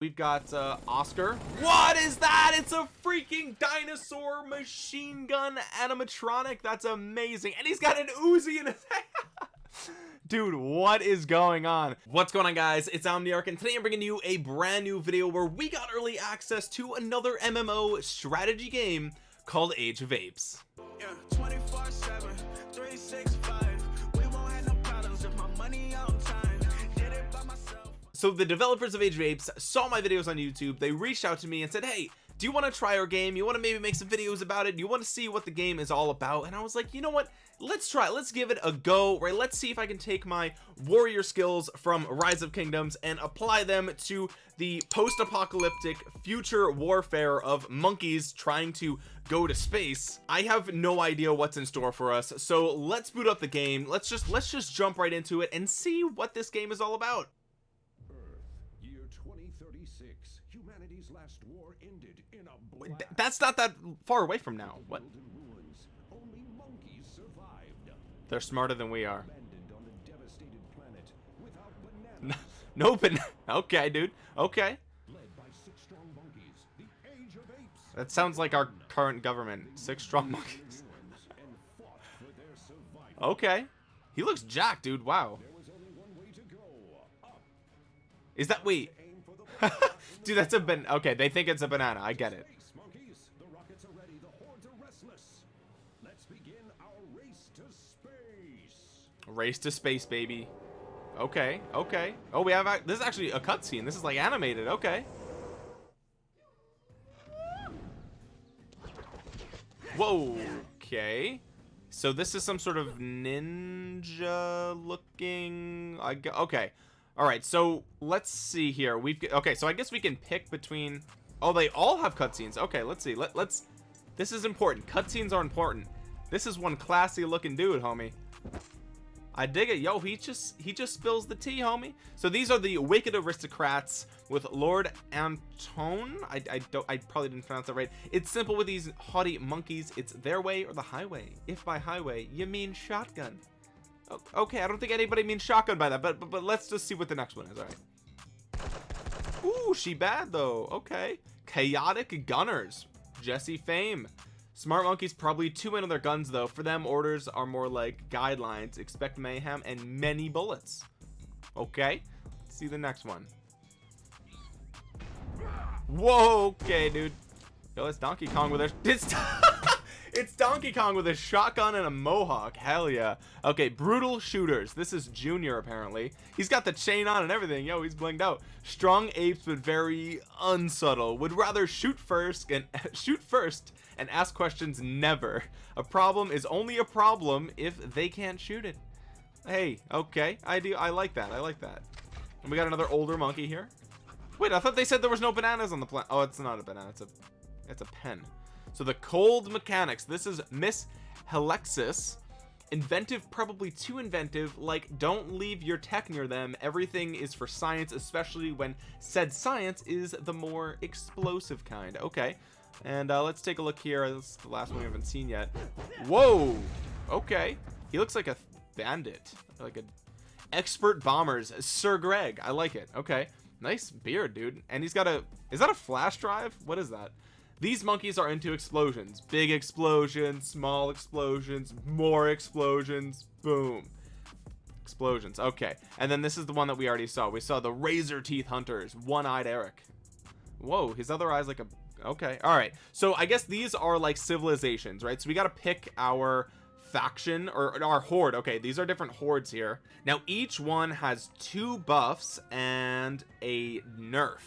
we've got uh oscar. What is that? It's a freaking dinosaur machine gun animatronic. That's amazing. And he's got an uzi in his hand. Dude what is going on? What's going on guys? It's omniarch and today i'm bringing you a brand new video where we got early access to another mmo strategy game called age of apes. Yeah, so the developers of age of apes saw my videos on youtube. They reached out to me and said hey do you want to try our game? You want to maybe make some videos about it? You want to see what the game is all about? And i was like you know what? Let's try let's give it a go right? Let's see if i can take my warrior skills from rise of kingdoms and apply them to the post-apocalyptic future warfare of monkeys trying to go to space. I have no idea what's in store for us. So let's boot up the game. Let's just let's just jump right into it and see what this game is all about war ended in a Th- that's not that far away from now what ruins. Only monkeys survived. they're smarter than we are Abandoned on a devastated planet without bananas. no but okay dude okay Led by six strong monkeys. The Age of Apes. that sounds like our current government six strong monkeys and fought for their survival. okay he looks jacked dude wow There was only one way to go. Up. is that wait Aim for the dude that's a ban okay they think it's a banana i get it. Race to space. baby. Okay okay. Oh we have this is actually a cutscene. This is like animated okay. Whoa okay. So this is some sort of ninja looking i okay all right so let's see here we've okay so i guess we can pick between oh they all have cutscenes okay let's see Let, let's this is important cutscenes are important this is one classy looking dude homie I dig it. Yo, he just he just spills the tea, homie. So these are the wicked aristocrats with Lord Antone. I, I don't I probably didn't pronounce that right. It's simple with these haughty monkeys. It's their way or the highway. If by highway you mean shotgun. Okay, I don't think anybody means shotgun by that, but but, but let's just see what the next one is. All right. Ooh, she bad though. Okay. Chaotic gunners. Jesse Fame. Smart monkeys probably too in on their guns though. For them, orders are more like guidelines. Expect mayhem and many bullets. Okay. Let's see the next one. Whoa, okay, dude. Yo, it's Donkey Kong with a it's It's Donkey Kong with a shotgun and a mohawk. Hell yeah. Okay, brutal shooters. This is Junior apparently. He's got the chain on and everything. Yo, he's blinged out. Strong apes but very unsubtle. Would rather shoot first and shoot first and ask questions never. A problem is only a problem if they can't shoot it. Hey, okay. I do I like that. I like that. And we got another older monkey here. Wait, I thought they said there was no bananas on the planet. Oh, it's not a banana. It's a it's a pen. So the cold mechanics. This is Miss Helexis. Inventive, probably too inventive. Like, don't leave your tech near them. Everything is for science, especially when said science is the more explosive kind. Okay. And uh, let's take a look here. This is the last one we haven't seen yet. Whoa. Okay. He looks like a bandit. Like a expert bombers. Sir Greg. I like it. Okay. Nice beard, dude. And he's got a... Is that a flash drive? What is that? These monkeys are into explosions. Big explosions, small explosions, more explosions. Boom. Explosions. Okay. And then this is the one that we already saw. We saw the razor teeth hunters. One-eyed Eric. Whoa, his other eye's like a... Okay. All right. So I guess these are like civilizations, right? So we got to pick our faction or our horde okay these are different hordes here now each one has two buffs and a nerf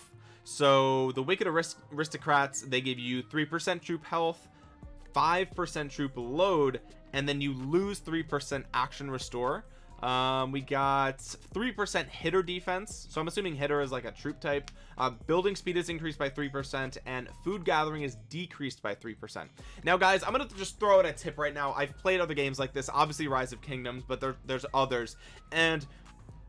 so the wicked arist aristocrats they give you three percent troop health five percent troop load and then you lose three percent action restore. Um we got three percent hitter defense. So i'm assuming hitter is like a troop type. Uh building speed is increased by three percent and food gathering is decreased by three percent. Now guys i'm gonna just throw out a tip right now. I've played other games like this obviously rise of kingdoms but there, there's others. And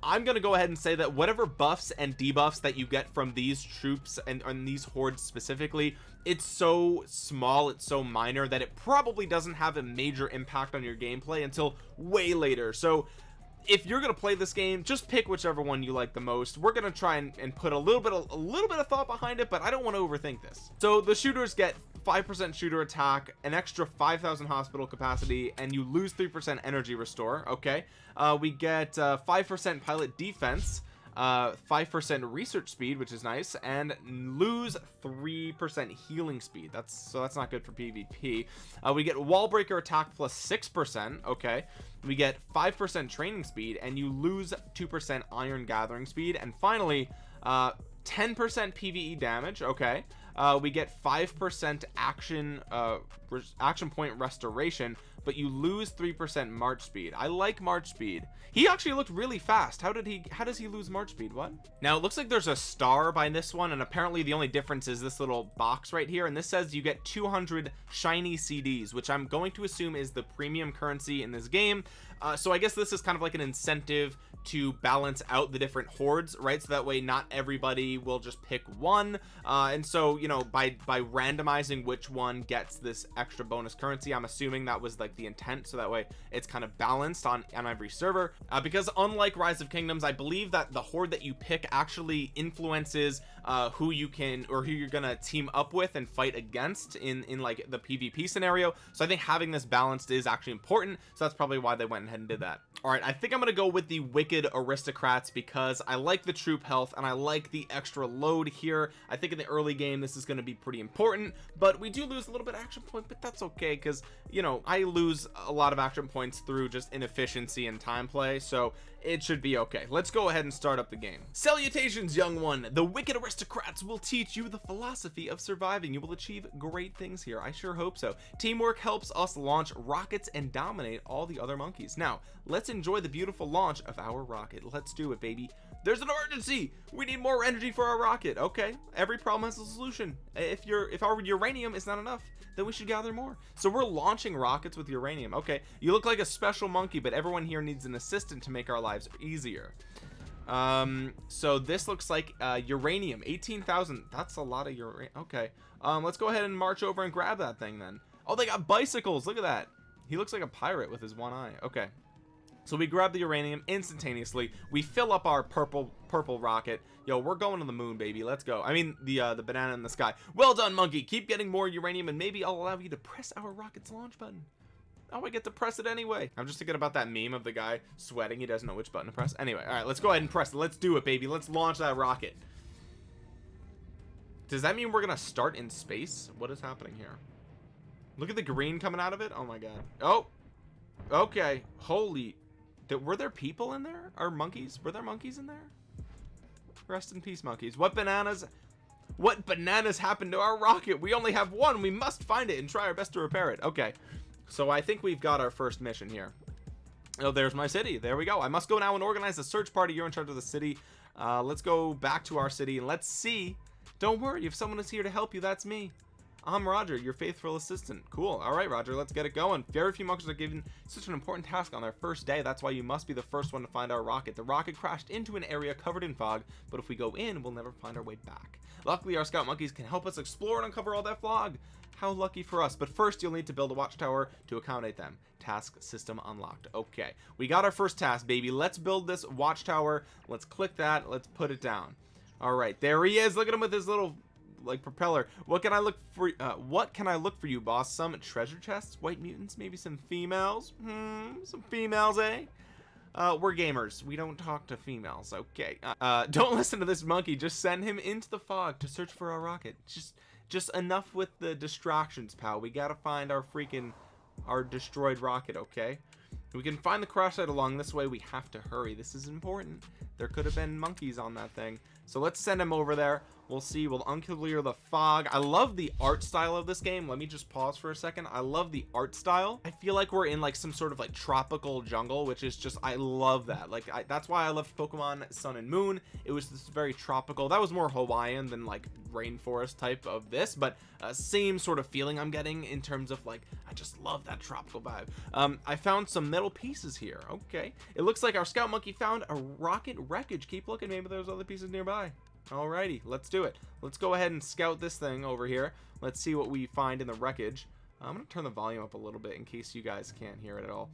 I'm gonna go ahead and say that whatever buffs and debuffs that you get from these troops and, and these hordes specifically it's so small it's so minor that it probably doesn't have a major impact on your gameplay until way later. So if you're gonna play this game just pick whichever one you like the most. We're gonna try and, and put a little bit of, a little bit of thought behind it but I don't want to overthink this. So the shooters get 5% shooter attack an extra 5,000 hospital capacity and you lose 3% energy restore okay? Uh, we get 5% uh, pilot defense uh 5% research speed which is nice and lose 3% healing speed. That's so that's not good for pvp uh, we get wall breaker attack plus 6% okay? We get 5% training speed and you lose 2% iron gathering speed. And finally uh 10% PvE damage okay uh, we get 5% action uh, action point restoration but you lose 3% march speed. I like march speed. He actually looked really fast. How did he how does he lose march speed? What? Now it looks like there's a star by this one and apparently the only difference is this little box right here and this says you get 200 shiny CDs which I'm going to assume is the premium currency in this game. Uh, so I guess this is kind of like an incentive to balance out the different hordes right? So that way not everybody will just pick one. Uh, and so you know by by randomizing which one gets this extra bonus currency I'm assuming that was like the intent. So that way it's kind of balanced on on every server. Uh, because unlike rise of kingdoms I believe that the horde that you pick actually influences uh, who you can or who you're gonna team up with and fight against in in like the PvP scenario. So I think having this balanced is actually important. So that's probably why they went ahead and did that. All right I think I'm gonna go with the wicked aristocrats because I like the troop health and I like the extra load here. I think in the early game this is going to be pretty important but we do lose a little bit of action point but that's okay because you know I lose a lot of action points through just inefficiency and time play. So it should be okay. Let's go ahead and start up the game. Salutations young one. The wicked aristocrats will teach you the philosophy of surviving. You will achieve great things here. I sure hope so. Teamwork helps us launch rockets and dominate all the other monkeys. Now let's enjoy the beautiful launch of our rocket. Let's do it baby there's an emergency we need more energy for our rocket okay? Every problem has a solution. If you're if our uranium is not enough then we should gather more. So we're launching rockets with uranium okay? You look like a special monkey but everyone here needs an assistant to make our lives easier. Um so this looks like uh uranium. 18,000 that's a lot of uranium okay. Um let's go ahead and march over and grab that thing then. Oh they got bicycles look at that. He looks like a pirate with his one eye okay so we grab the uranium instantaneously. We fill up our purple purple rocket. Yo we're going to the moon baby. Let's go. I mean the uh the banana in the sky. Well done monkey. Keep getting more uranium and maybe i'll allow you to press our rocket's launch button. Oh i get to press it anyway. I'm just thinking about that meme of the guy sweating. He doesn't know which button to press. Anyway all right let's go ahead and press it. Let's do it baby. Let's launch that rocket. Does that mean we're gonna start in space? What is happening here? Look at the green coming out of it. Oh my god. Oh. Okay. Holy were there people in there? Or monkeys? Were there monkeys in there? Rest in peace monkeys. What bananas what bananas happened to our rocket? We only have one. We must find it and try our best to repair it. Okay. So I think we've got our first mission here. Oh there's my city. There we go. I must go now and organize a search party. You're in charge of the city. Uh, let's go back to our city and let's see. Don't worry. If someone is here to help you that's me I'm Roger, your faithful assistant. Cool. All right, Roger, let's get it going. Very few monkeys are given such an important task on their first day. That's why you must be the first one to find our rocket. The rocket crashed into an area covered in fog, but if we go in, we'll never find our way back. Luckily, our scout monkeys can help us explore and uncover all that fog. How lucky for us. But first, you'll need to build a watchtower to accommodate them. Task system unlocked. Okay, we got our first task, baby. Let's build this watchtower. Let's click that. Let's put it down. All right, there he is. Look at him with his little like propeller. What can i look for uh, what can i look for you boss? Some treasure chests? White mutants? Maybe some females? Hmm some females eh? Uh, we're gamers. We don't talk to females. Okay. Uh, uh don't listen to this monkey. Just send him into the fog to search for our rocket. Just just enough with the distractions pal. We gotta find our freaking our destroyed rocket okay? We can find the crash site along this way. We have to hurry. This is important. There could have been monkeys on that thing. So let's send him over there we'll see. We'll unclear the fog. I love the art style of this game. Let me just pause for a second. I love the art style. I feel like we're in like some sort of like tropical jungle which is just i love that. Like I, that's why i loved pokemon sun and moon. It was this very tropical. That was more hawaiian than like rainforest type of this but uh, same sort of feeling i'm getting in terms of like i just love that tropical vibe. Um i found some metal pieces here. Okay. It looks like our scout monkey found a rocket wreckage. Keep looking. Maybe there's other pieces nearby Alrighty, let's do it. Let's go ahead and scout this thing over here. Let's see what we find in the wreckage. I'm to turn the volume up a little bit in case you guys can't hear it at all.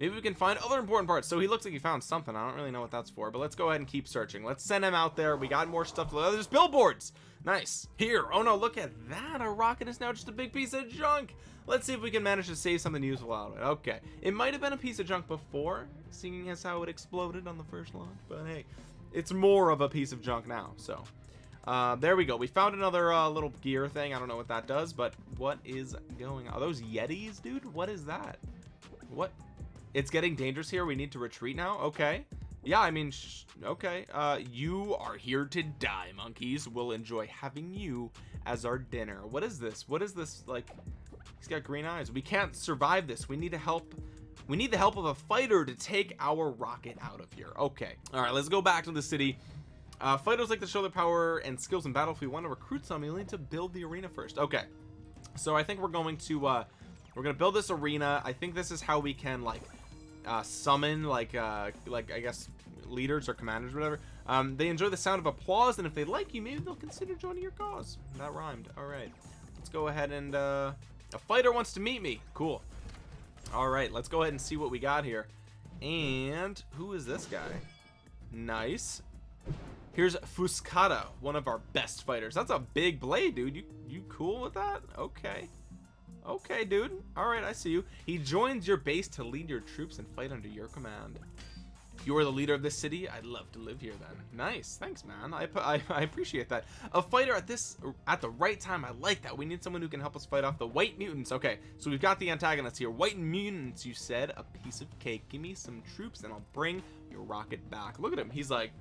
maybe we can find other important parts. So he looks like he found something. I don't really know what that's for but let's go ahead and keep searching. Let's send him out there. We got more stuff. To there's billboards! Nice. Here. Oh no look at that. Our rocket is now just a big piece of junk. Let's see if we can manage to save something useful out of it. Okay. It might have been a piece of junk before seeing as how it exploded on the first launch but hey it's more of a piece of junk now so uh, there we go. We found another uh, little gear thing. I don't know what that does but what is going on? Are those yetis dude? What is that? What? It's getting dangerous here. We need to retreat now? Okay. Yeah I mean okay. Uh you are here to die monkeys. We'll enjoy having you as our dinner. What is this? What is this like he's got green eyes. We can't survive this. We need to help we need the help of a fighter to take our rocket out of here. Okay. All right let's go back to the city. Uh, fighters like to show their power and skills in battle if we want to recruit some. You need to build the arena first. Okay. So I think we're going to uh we're gonna build this arena. I think this is how we can like uh, summon like uh like I guess leaders or commanders or whatever. Um they enjoy the sound of applause and if they like you maybe they'll consider joining your cause. That rhymed. All right. Let's go ahead and uh a fighter wants to meet me. Cool all right let's go ahead and see what we got here and who is this guy nice Here's Fuscata, one of our best fighters. That's a big blade, dude. You you cool with that? Okay. Okay, dude. All right, I see you. He joins your base to lead your troops and fight under your command. You are the leader of this city. I'd love to live here then. Nice. Thanks, man. I, I, I appreciate that. A fighter at this at the right time. I like that. We need someone who can help us fight off the white mutants. Okay, so we've got the antagonists here. White mutants, you said. A piece of cake. Give me some troops and I'll bring your rocket back. Look at him. He's like,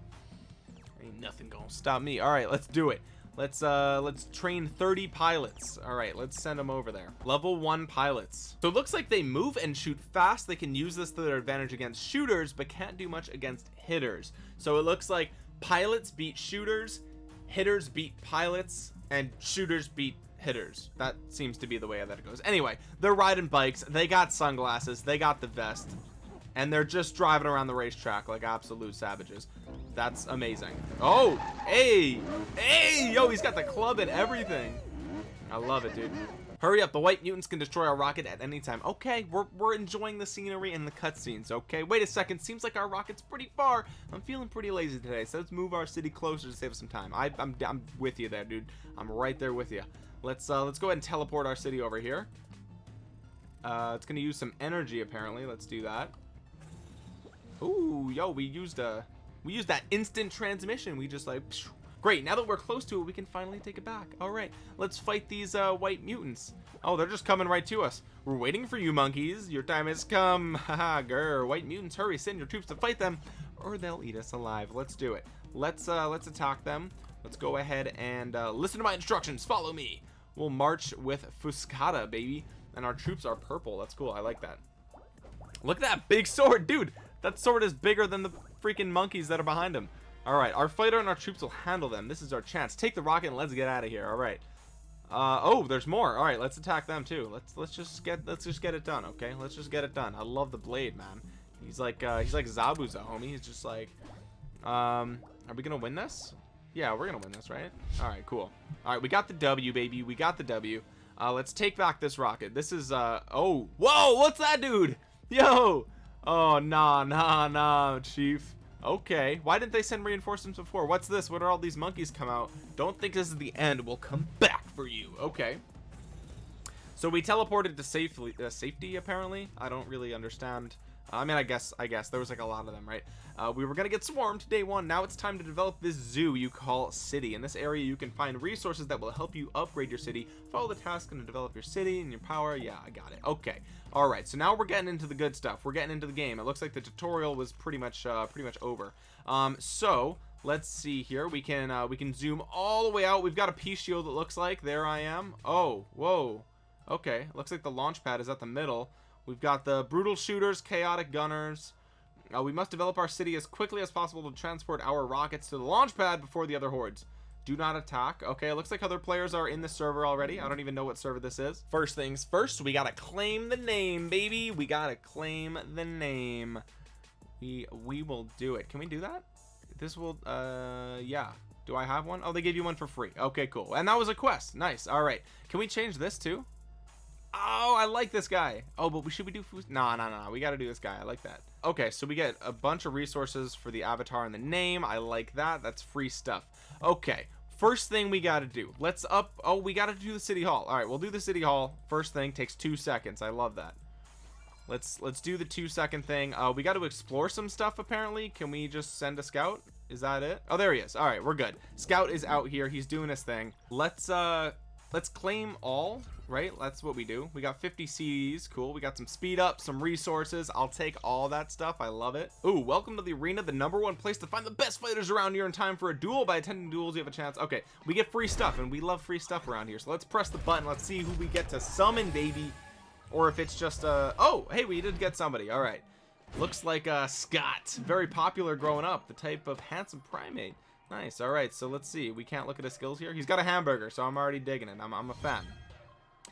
ain't nothing gonna stop me all right let's do it let's uh let's train 30 pilots. All right let's send them over there. Level one pilots. So it looks like they move and shoot fast. They can use this to their advantage against shooters but can't do much against hitters. So it looks like pilots beat shooters hitters beat pilots and shooters beat hitters. That seems to be the way that it goes. Anyway they're riding bikes. They got sunglasses. They got the vest and they're just driving around the racetrack like absolute savages. That's amazing. Oh hey hey yo he's got the club and everything. I love it dude. Hurry up the white mutants can destroy our rocket at any time. Okay we're, we're enjoying the scenery and the cutscenes okay? Wait a second seems like our rocket's pretty far. I'm feeling pretty lazy today so let's move our city closer to save some time. I, I'm, I'm with you there dude. I'm right there with you. Let's uh let's go ahead and teleport our city over here. Uh it's gonna use some energy apparently. Let's do that Ooh, yo, we used a we used that instant transmission. We just like great. Now that we're close to it, we can finally take it back. All right, let's fight these uh, white mutants. Oh, they're just coming right to us. We're waiting for you, monkeys. Your time has come. Haha, grr. White mutants, hurry! Send your troops to fight them, or they'll eat us alive. Let's do it. Let's uh, let's attack them. Let's go ahead and uh, listen to my instructions. Follow me. We'll march with Fuscata, baby. And our troops are purple. That's cool. I like that. Look at that big sword, dude. That sword is bigger than the freaking monkeys that are behind him. All right, our fighter and our troops will handle them. This is our chance. Take the rocket and let's get out of here. All right. Uh, oh, there's more. All right, let's attack them too. Let's let's just get let's just get it done. Okay, let's just get it done. I love the blade, man. He's like uh, he's like Zabuza, homie. He's just like, um, are we gonna win this? Yeah, we're gonna win this, right? All right, cool. All right, we got the W, baby. We got the W. Uh, let's take back this rocket. This is uh, oh, whoa, what's that, dude? Yo, Oh, nah, nah, nah, chief. Okay, why didn't they send reinforcements before? What's this? What are all these monkeys come out? Don't think this is the end. We'll come back for you. Okay. So we teleported to safely, uh, safety, apparently. I don't really understand. I mean, I guess, I guess there was like a lot of them, right? Uh, we were gonna get swarmed day one. Now it's time to develop this zoo you call city. In this area, you can find resources that will help you upgrade your city. Follow the task and develop your city and your power. Yeah, I got it. Okay. All right. So now we're getting into the good stuff. We're getting into the game. It looks like the tutorial was pretty much, uh, pretty much over. Um, so let's see here. We can, uh, we can zoom all the way out. We've got a P shield. It looks like there I am. Oh, whoa. Okay. Looks like the launch pad is at the middle. We've got the brutal shooters, chaotic gunners. Uh, we must develop our city as quickly as possible to transport our rockets to the launch pad before the other hordes. Do not attack. Okay, it looks like other players are in the server already. I don't even know what server this is. First things first, we gotta claim the name, baby. We gotta claim the name. We we will do it. Can we do that? This will, uh, yeah. Do I have one? Oh, they gave you one for free. Okay, cool. And that was a quest. Nice. All right. Can we change this too? Oh, I like this guy. Oh, but we should we do food? No, no, no. We got to do this guy. I like that. Okay, so we get a bunch of resources for the avatar and the name. I like that. That's free stuff. Okay, first thing we got to do. Let's up. Oh, we got to do the city hall. All right, we'll do the city hall. First thing takes two seconds. I love that. Let's let's do the two second thing. Uh, we got to explore some stuff apparently. Can we just send a scout? Is that it? Oh, there he is. All right, we're good. Scout is out here. He's doing his thing. Let's uh let's claim all right? That's what we do. We got 50 CDs cool. We got some speed up some resources. I'll take all that stuff. I love it. Ooh, welcome to the arena the number one place to find the best fighters around here in time for a duel. By attending duels you have a chance. Okay we get free stuff and we love free stuff around here. So let's press the button. Let's see who we get to summon baby. Or if it's just uh oh hey we did get somebody. All right. Looks like uh Scott. Very popular growing up. The type of handsome primate Nice. All right. So let's see. We can't look at his skills here. He's got a hamburger, so I'm already digging it. I'm, I'm a fan.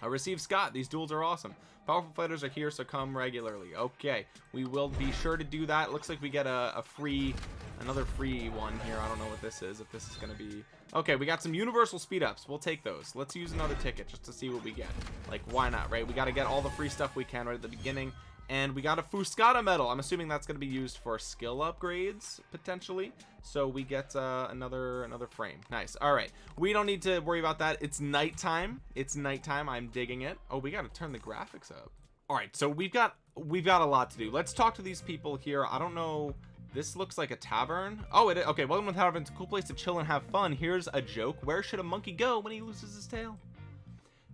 I received Scott. These duels are awesome. Powerful fighters are here, so come regularly. Okay. We will be sure to do that. Looks like we get a, a free, another free one here. I don't know what this is. If this is going to be... Okay, we got some universal speed ups. We'll take those. Let's use another ticket just to see what we get. Like, why not, right? We got to get all the free stuff we can right at the beginning and we got a Fuscata medal. I'm assuming that's going to be used for skill upgrades potentially. So we get uh, another another frame. Nice. All right. We don't need to worry about that. It's nighttime. It's nighttime. I'm digging it. Oh we got to turn the graphics up. All right. So we've got we've got a lot to do. Let's talk to these people here. I don't know. This looks like a tavern. Oh it okay. Welcome to the tavern. It's a cool place to chill and have fun. Here's a joke. Where should a monkey go when he loses his tail?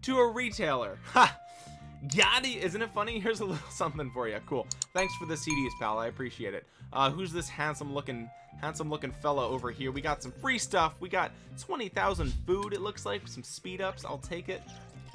To a retailer. Ha Gotti, isn't it funny? Here's a little something for you. Cool. Thanks for the CDs, pal. I appreciate it. Uh, who's this handsome looking, handsome looking fella over here? We got some free stuff. We got 20,000 food, it looks like. Some speed ups. I'll take it.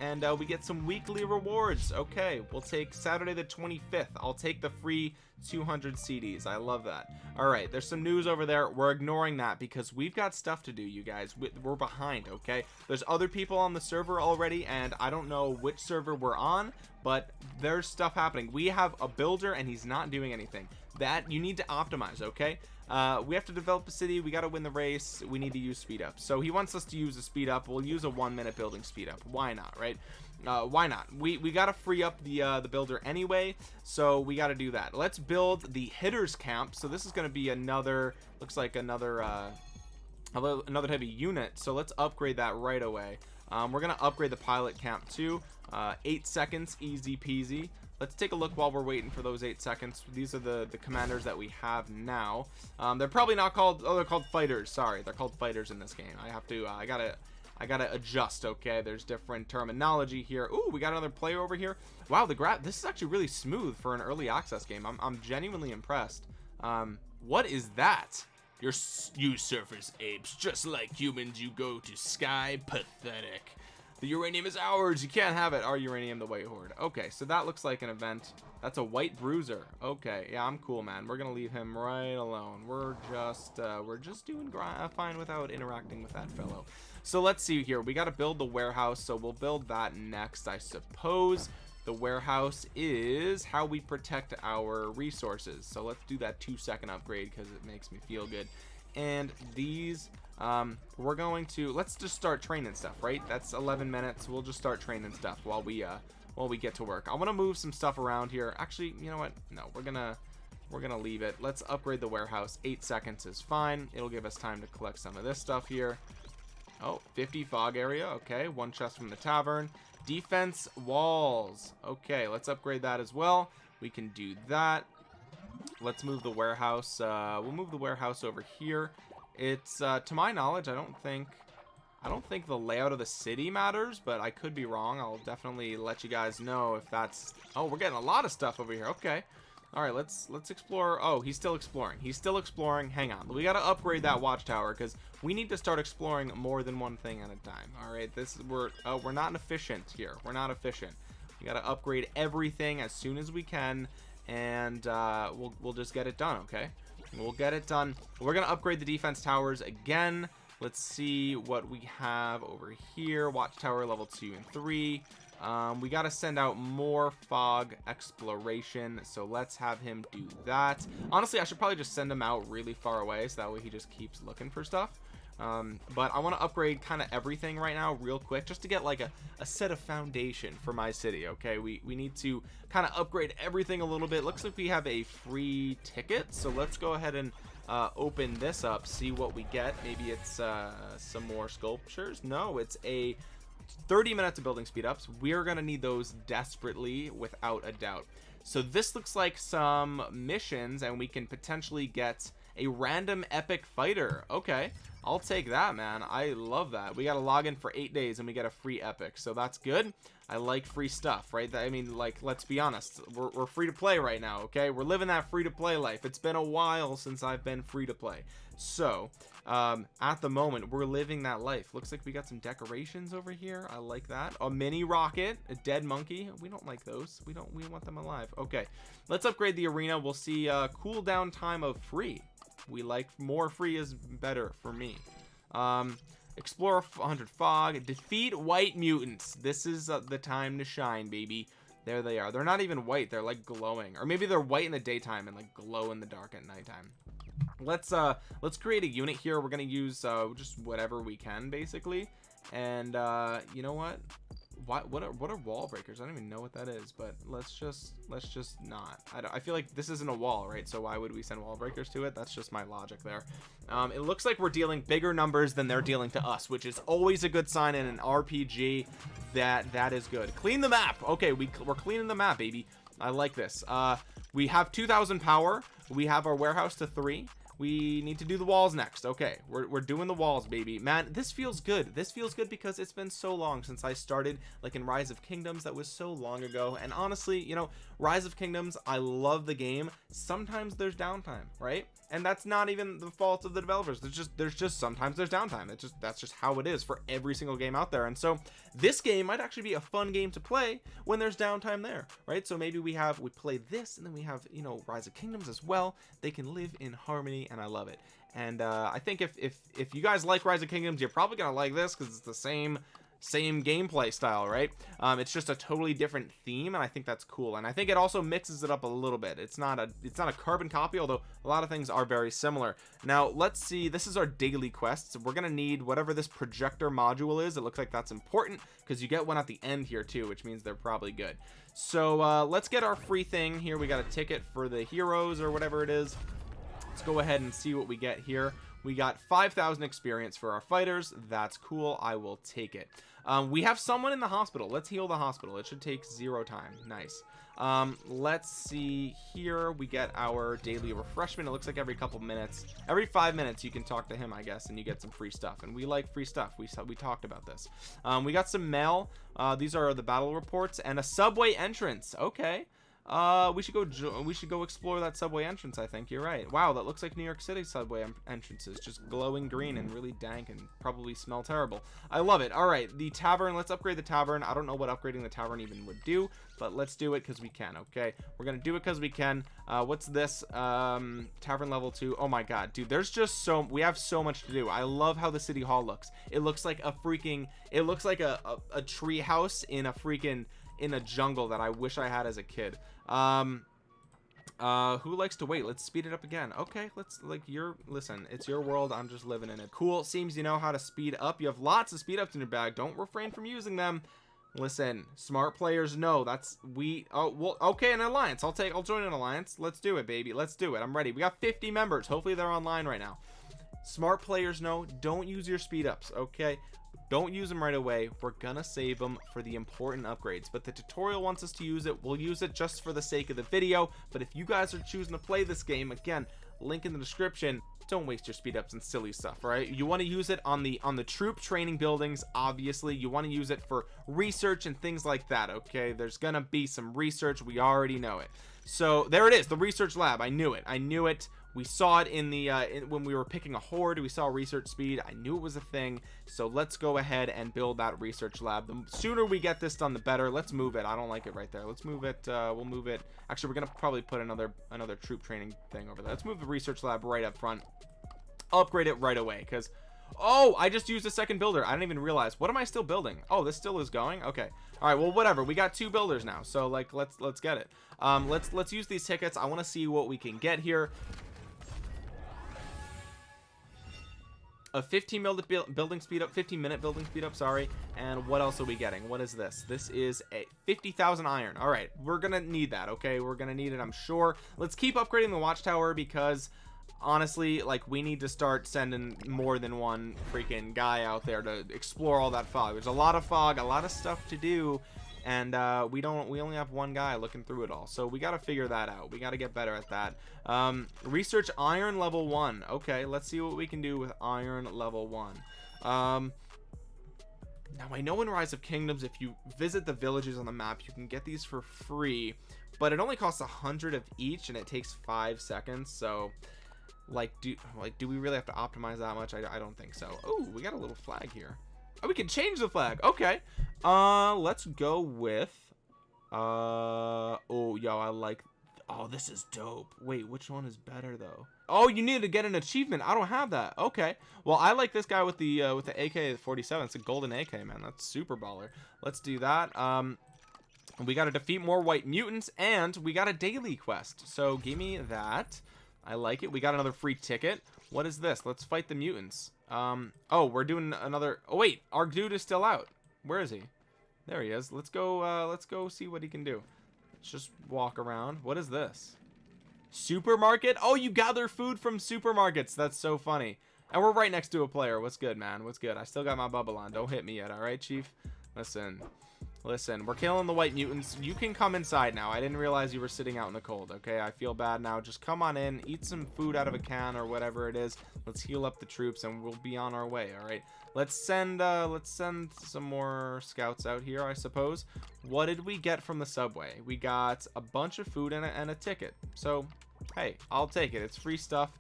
And uh, we get some weekly rewards. Okay, we'll take Saturday the 25th. I'll take the free 200 CDs. I love that. All right, there's some news over there. We're ignoring that because we've got stuff to do, you guys. We're behind, okay? There's other people on the server already, and I don't know which server we're on, but there's stuff happening. We have a builder, and he's not doing anything. That you need to optimize, okay? Uh, we have to develop a city. We got to win the race. We need to use speed up. So he wants us to use a speed up. We'll use a one minute building speed up. Why not, right? Uh, why not? We we got to free up the uh, the builder anyway so we got to do that. Let's build the hitters camp. So this is going to be another looks like another uh, another heavy unit. So let's upgrade that right away. Um, we're gonna upgrade the pilot camp too. Uh, eight seconds easy peasy. Let's take a look while we're waiting for those eight seconds. These are the the commanders that we have now. Um, they're probably not called oh they're called fighters. Sorry they're called fighters in this game. I have to uh, I gotta I gotta adjust okay? There's different terminology here. Ooh, we got another player over here. Wow the graph this is actually really smooth for an early access game. I'm, I'm genuinely impressed. Um what is that? You're you surface apes just like humans you go to sky pathetic. The uranium is ours you can't have it. Our uranium the white horde. Okay so that looks like an event. That's a white bruiser. Okay yeah i'm cool man. We're gonna leave him right alone. We're just uh, we're just doing fine without interacting with that fellow so let's see here. We got to build the warehouse so we'll build that next i suppose. The warehouse is how we protect our resources. So let's do that two second upgrade because it makes me feel good. And these um, we're going to let's just start training stuff right? That's 11 minutes. We'll just start training stuff while we uh while we get to work. I want to move some stuff around here. Actually you know what? No we're gonna we're gonna leave it. Let's upgrade the warehouse. Eight seconds is fine. It'll give us time to collect some of this stuff here Oh, 50 fog area. Okay, one chest from the tavern. Defense walls. Okay, let's upgrade that as well. We can do that. Let's move the warehouse. Uh, we'll move the warehouse over here. It's, uh, to my knowledge, I don't think... I don't think the layout of the city matters, but I could be wrong. I'll definitely let you guys know if that's... Oh, we're getting a lot of stuff over here. Okay all right let's let's explore oh he's still exploring. He's still exploring. Hang on we got to upgrade that watchtower because we need to start exploring more than one thing at a time. All right this we're uh, we're not efficient here. We're not efficient. We got to upgrade everything as soon as we can and uh, we'll, we'll just get it done okay? We'll get it done. We're gonna upgrade the defense towers again. Let's see what we have over here. Watchtower level two and three um, we got to send out more fog exploration so let's have him do that. Honestly I should probably just send him out really far away so that way he just keeps looking for stuff. Um, but I want to upgrade kind of everything right now real quick just to get like a, a set of foundation for my city okay? We we need to kind of upgrade everything a little bit. Looks like we have a free ticket so let's go ahead and uh, open this up see what we get. Maybe it's uh, some more sculptures? No it's a 30 minutes of building speed ups we're gonna need those desperately without a doubt. So this looks like some missions and we can potentially get a random epic fighter. Okay I'll take that man. I love that. We got to log in for eight days and we get a free epic so that's good. I like free stuff right? I mean like let's be honest we're, we're free to play right now okay? We're living that free to play life. It's been a while since I've been free to play. So um at the moment we're living that life. Looks like we got some decorations over here. I like that. A mini rocket a dead monkey. We don't like those. We don't we want them alive. Okay let's upgrade the arena. We'll see uh cooldown time of free. We like more free is better for me. Um explore 100 fog. Defeat white mutants. This is uh, the time to shine baby. There they are. They're not even white. They're like glowing. Or maybe they're white in the daytime and like glow in the dark at nighttime let's uh let's create a unit here. We're gonna use uh just whatever we can basically. And uh you know what? What what are what are wall breakers? I don't even know what that is but let's just let's just not. I, I feel like this isn't a wall right? So why would we send wall breakers to it? That's just my logic there. Um it looks like we're dealing bigger numbers than they're dealing to us which is always a good sign in an rpg that that is good. Clean the map! Okay we, we're cleaning the map baby. I like this. Uh we have 2000 power. We have our warehouse to three we need to do the walls next. Okay we're, we're doing the walls baby. Man this feels good. This feels good because it's been so long since I started like in rise of kingdoms. That was so long ago. And honestly you know rise of kingdoms I love the game. Sometimes there's downtime right? And that's not even the fault of the developers. There's just there's just sometimes there's downtime. It's just that's just how it is for every single game out there. And so this game might actually be a fun game to play when there's downtime there right? So maybe we have we play this and then we have you know rise of kingdoms as well. They can live in harmony and I love it. And uh, I think if, if if you guys like rise of kingdoms you're probably gonna like this because it's the same same gameplay style right? Um, it's just a totally different theme and I think that's cool. And I think it also mixes it up a little bit. It's not a it's not a carbon copy although a lot of things are very similar. Now let's see. This is our daily quests. We're gonna need whatever this projector module is. It looks like that's important because you get one at the end here too which means they're probably good. So uh, let's get our free thing. Here we got a ticket for the heroes or whatever it is let's go ahead and see what we get here. We got 5,000 experience for our fighters. That's cool. I will take it. Um, we have someone in the hospital. Let's heal the hospital. It should take zero time. Nice. Um, let's see here. We get our daily refreshment. It looks like every couple minutes every five minutes you can talk to him I guess and you get some free stuff. And we like free stuff. We we talked about this. Um, we got some mail. Uh, these are the battle reports and a subway entrance. Okay uh we should go we should go explore that subway entrance i think. You're right. Wow that looks like new york city subway entrances. Just glowing green and really dank and probably smell terrible. I love it. All right the tavern let's upgrade the tavern. I don't know what upgrading the tavern even would do but let's do it because we can okay? We're gonna do it because we can. Uh what's this? Um tavern level two. Oh my god dude there's just so we have so much to do. I love how the city hall looks. It looks like a freaking it looks like a a, a tree house in a freaking in a jungle that I wish I had as a kid. Um uh who likes to wait? Let's speed it up again. Okay let's like you're listen it's your world. I'm just living in it. Cool. Seems you know how to speed up. You have lots of speed ups in your bag. Don't refrain from using them. Listen smart players know. That's we oh well okay an alliance. I'll take i'll join an alliance. Let's do it baby. Let's do it. I'm ready. We got 50 members. Hopefully they're online right now. Smart players know. Don't use your speed ups okay don't use them right away. We're gonna save them for the important upgrades. But the tutorial wants us to use it. We'll use it just for the sake of the video. But if you guys are choosing to play this game again link in the description. Don't waste your speed ups and silly stuff right? You want to use it on the on the troop training buildings obviously. You want to use it for research and things like that okay? There's gonna be some research. We already know it. So there it is the research lab. I knew it. I knew it we saw it in the uh, in, when we were picking a horde we saw research speed. I knew it was a thing. So let's go ahead and build that research lab. The sooner we get this done the better. Let's move it. I don't like it right there. Let's move it uh, we'll move it. Actually we're gonna probably put another another troop training thing over there. Let's move the research lab right up front. Upgrade it right away because oh i just used a second builder. I didn't even realize. What am i still building? Oh this still is going? Okay. All right well whatever. We got two builders now. So like let's let's get it. Um let's let's use these tickets. I want to see what we can get here a 15 mil building speed up 15 minute building speed up sorry. And what else are we getting? What is this? This is a 50,000 iron. All right we're gonna need that okay? We're gonna need it I'm sure. Let's keep upgrading the watchtower because honestly like we need to start sending more than one freaking guy out there to explore all that fog. There's a lot of fog a lot of stuff to do and uh, we don't we only have one guy looking through it all. So we got to figure that out. We got to get better at that. Um, research iron level one. Okay let's see what we can do with iron level one. Um, now I know in Rise of Kingdoms if you visit the villages on the map you can get these for free but it only costs a hundred of each and it takes five seconds so like do like do we really have to optimize that much? I, I don't think so. Oh we got a little flag here oh we can change the flag. Okay. Uh let's go with uh oh yo I like oh this is dope. Wait which one is better though? Oh you need to get an achievement. I don't have that. Okay. Well I like this guy with the uh, with the AK-47 it's a golden AK man. That's super baller. Let's do that. Um we got to defeat more white mutants and we got a daily quest. So give me that. I like it. We got another free ticket what is this? Let's fight the mutants. Um oh we're doing another oh wait our dude is still out. Where is he? There he is. Let's go uh let's go see what he can do. Let's just walk around. What is this? Supermarket? Oh you gather food from supermarkets. That's so funny. And we're right next to a player. What's good man? What's good? I still got my bubble on. Don't hit me yet all right chief? Listen listen we're killing the white mutants. You can come inside now. I didn't realize you were sitting out in the cold okay? I feel bad now. Just come on in. Eat some food out of a can or whatever it is. Let's heal up the troops and we'll be on our way all right? Let's send uh let's send some more scouts out here i suppose. What did we get from the subway? We got a bunch of food and a, and a ticket. So hey i'll take it. It's free stuff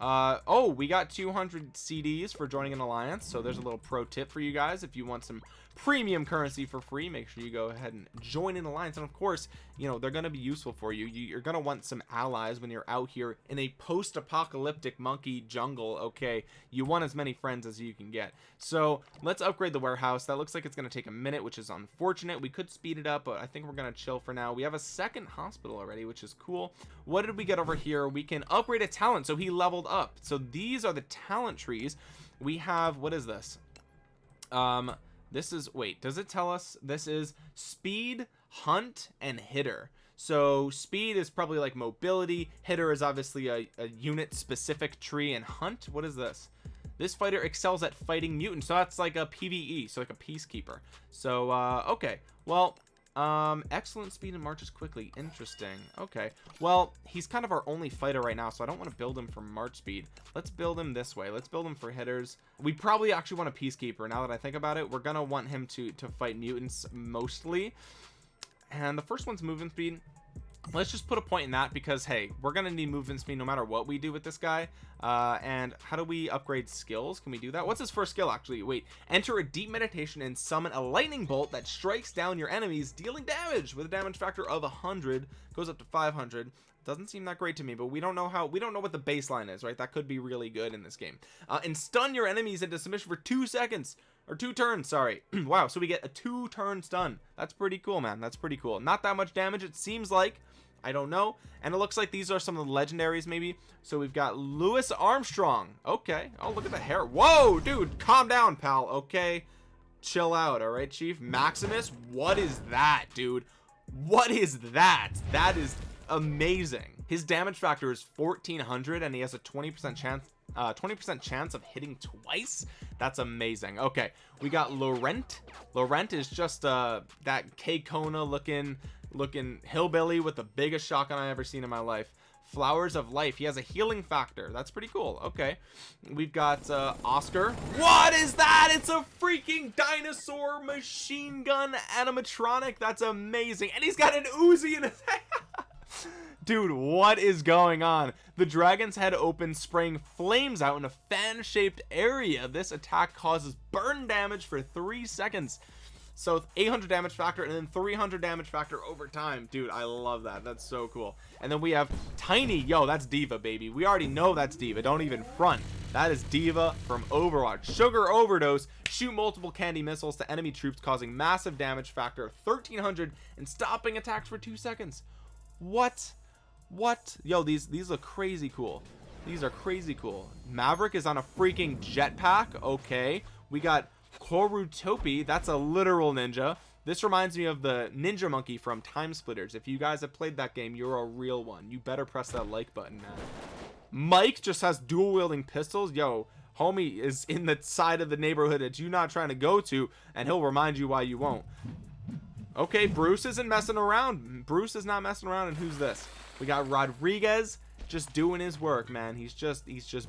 uh oh we got 200 cds for joining an alliance so there's a little pro tip for you guys. If you want some premium currency for free make sure you go ahead and join an alliance. And of course you know they're going to be useful for you. You're going to want some allies when you're out here in a post-apocalyptic monkey jungle okay? You want as many friends as you can get. So let's upgrade the warehouse. That looks like it's going to take a minute which is unfortunate. We could speed it up but i think we're going to chill for now. We have a second hospital already which is cool. What did we get over here? We can upgrade a talent. So he leveled up. So these are the talent trees. We have what is this? Um this is wait does it tell us? This is speed hunt and hitter. So speed is probably like mobility. Hitter is obviously a, a unit specific tree and hunt what is this? This fighter excels at fighting mutants. So that's like a pve so like a peacekeeper. So uh okay well um excellent speed and marches quickly. Interesting. Okay. Well he's kind of our only fighter right now so i don't want to build him for march speed. Let's build him this way. Let's build him for hitters we probably actually want a peacekeeper. Now that i think about it we're gonna want him to to fight mutants mostly. And the first one's movement speed let's just put a point in that because hey we're gonna need movement speed no matter what we do with this guy. Uh and how do we upgrade skills? Can we do that? What's his first skill actually? Wait enter a deep meditation and summon a lightning bolt that strikes down your enemies dealing damage with a damage factor of 100 goes up to 500 doesn't seem that great to me but we don't know how we don't know what the baseline is right? That could be really good in this game. Uh, and stun your enemies into submission for two seconds or two turns sorry. Wow so we get a two turn stun. That's pretty cool man. That's pretty cool. Not that much damage it seems like I don't know. And it looks like these are some of the legendaries maybe. So we've got Louis Armstrong. Okay. Oh look at the hair. Whoa dude. Calm down pal. Okay. Chill out all right chief? Maximus? What is that dude? What is that? That is amazing. His damage factor is 1400 and he has a 20 percent chance uh 20 percent chance of hitting twice? That's amazing. Okay. We got laurent. Laurent is just uh that k kona looking looking hillbilly with the biggest shotgun i ever seen in my life. Flowers of life. He has a healing factor. That's pretty cool. Okay. We've got uh oscar. What is that? It's a freaking dinosaur machine gun animatronic. That's amazing. And he's got an uzi in his hand. Dude what is going on? The dragon's head opens spraying flames out in a fan-shaped area. This attack causes burn damage for three seconds so 800 damage factor and then 300 damage factor over time. Dude i love that. That's so cool. And then we have tiny. Yo that's D.Va baby. We already know that's D.Va. Don't even front. That is D.Va from overwatch. Sugar overdose. Shoot multiple candy missiles to enemy troops causing massive damage factor of 1300 and stopping attacks for two seconds. What? What? Yo these these look crazy cool. These are crazy cool. Maverick is on a freaking jetpack. Okay. We got korutopi that's a literal ninja. This reminds me of the ninja monkey from TimeSplitters. If you guys have played that game you're a real one. You better press that like button man. Mike just has dual wielding pistols. Yo homie is in the side of the neighborhood that you're not trying to go to and he'll remind you why you won't. Okay bruce isn't messing around. Bruce is not messing around and who's this? We got rodriguez just doing his work man. He's just he's just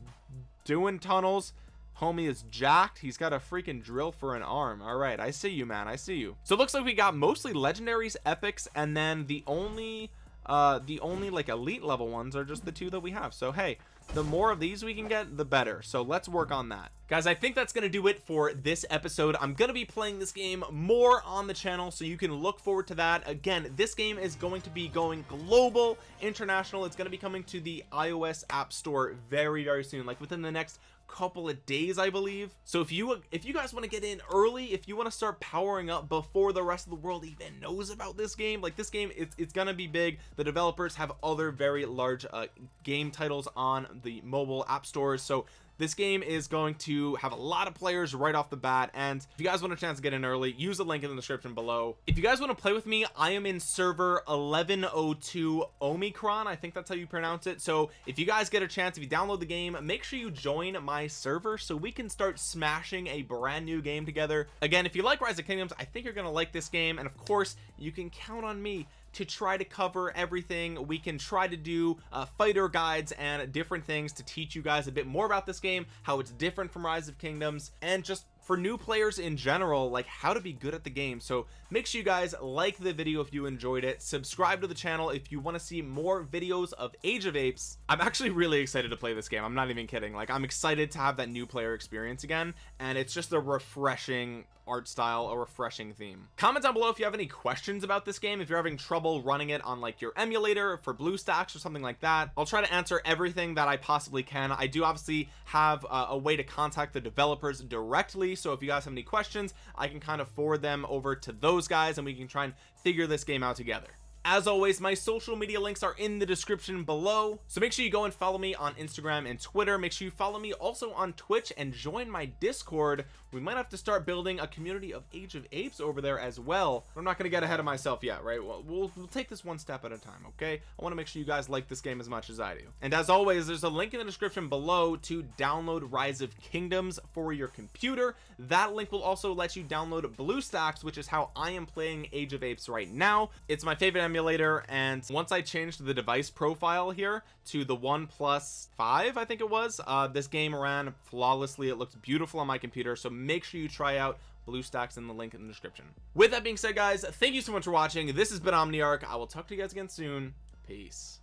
doing tunnels homie is jacked. He's got a freaking drill for an arm. All right i see you man. I see you. So it looks like we got mostly legendaries epics and then the only uh the only like elite level ones are just the two that we have. So hey the more of these we can get the better. So let's work on that. Guys i think that's gonna do it for this episode. I'm gonna be playing this game more on the channel so you can look forward to that. Again this game is going to be going global international. It's going to be coming to the ios app store very very soon like within the next couple of days I believe. So if you if you guys want to get in early if you want to start powering up before the rest of the world even knows about this game like this game it's, it's gonna be big. The developers have other very large uh, game titles on the mobile app stores. So this game is going to have a lot of players right off the bat and if you guys want a chance to get in early use the link in the description below. If you guys want to play with me I am in server 1102 Omicron I think that's how you pronounce it. So if you guys get a chance if you download the game make sure you join my server so we can start smashing a brand new game together. Again if you like Rise of Kingdoms I think you're gonna like this game and of course you can count on me to try to cover everything. We can try to do uh, fighter guides and different things to teach you guys a bit more about this game how it's different from rise of kingdoms and just for new players in general like how to be good at the game. So make sure you guys like the video if you enjoyed it. Subscribe to the channel if you want to see more videos of age of apes. I'm actually really excited to play this game. I'm not even kidding. Like i'm excited to have that new player experience again and it's just a refreshing art style a refreshing theme. Comment down below if you have any questions about this game if you're having trouble running it on like your emulator for BlueStacks or something like that. I'll try to answer everything that I possibly can. I do obviously have uh, a way to contact the developers directly so if you guys have any questions I can kind of forward them over to those guys and we can try and figure this game out together. As always my social media links are in the description below. So make sure you go and follow me on instagram and twitter. Make sure you follow me also on twitch and join my discord we might have to start building a community of age of apes over there as well. I'm not gonna get ahead of myself yet right? Well, we'll, we'll take this one step at a time okay? I want to make sure you guys like this game as much as i do. And as always there's a link in the description below to download rise of kingdoms for your computer. That link will also let you download bluestacks which is how i am playing age of apes right now. It's my favorite emulator and once i changed the device profile here to the one plus five i think it was uh this game ran flawlessly. It looked beautiful on my computer so make sure you try out BlueStacks in the link in the description. With that being said guys thank you so much for watching. This has been omniarch. I will talk to you guys again soon. Peace